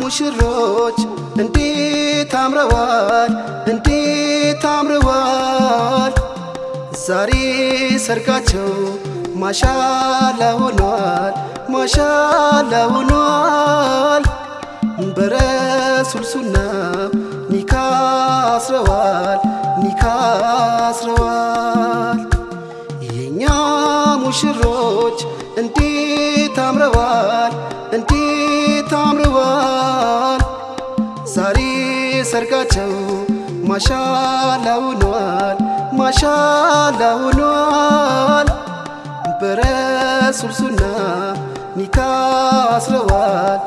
ሙሽሮች እንዴት አምረዋል? እንዴት አምረዋል? ዛሬ ሰርጋቸው ማሻላ ሆኗል ማሻላ ሆኗል። በረሱል ኒካ አስረዋል ኒካ አስረዋል። የኛ ሙሽሮች እንዴት ዛሬ ሰርጋቸው ማሻላ ሆኗል ማሻላ ሆኗል በረሱል ኒካ አስረዋል